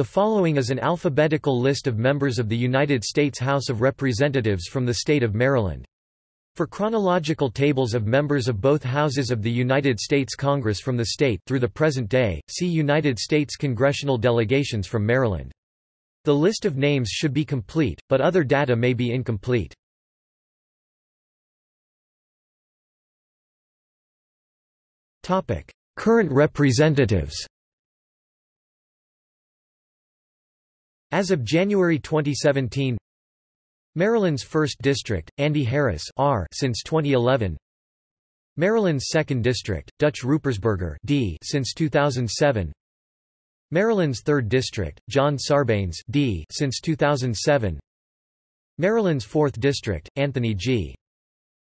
The following is an alphabetical list of members of the United States House of Representatives from the state of Maryland. For chronological tables of members of both houses of the United States Congress from the state through the present day, see United States congressional delegations from Maryland. The list of names should be complete, but other data may be incomplete. Current representatives As of January 2017 Maryland's 1st District, Andy Harris R since 2011 Maryland's 2nd District, Dutch Ruppersberger D since 2007 Maryland's 3rd District, John Sarbanes D since 2007 Maryland's 4th District, Anthony G.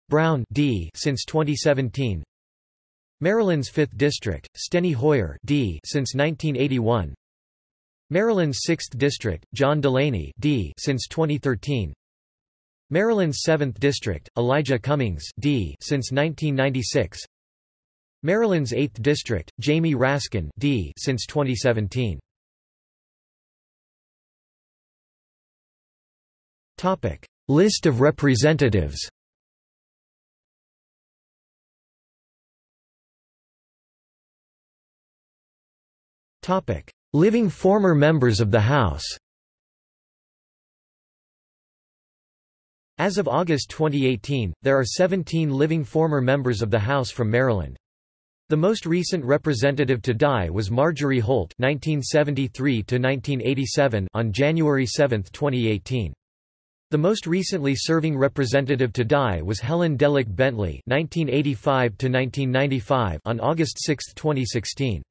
Brown D since 2017 Maryland's 5th District, Steny Hoyer D since 1981 Maryland's 6th District, John Delaney D since 2013. Maryland's 7th District, Elijah Cummings D since 1996. Maryland's 8th District, Jamie Raskin D since 2017. Topic: List of representatives. Topic: Living former members of the House As of August 2018, there are 17 living former members of the House from Maryland. The most recent representative to die was Marjorie Holt (1973–1987) on January 7, 2018. The most recently serving representative to die was Helen Delic Bentley (1985–1995) on August 6, 2016.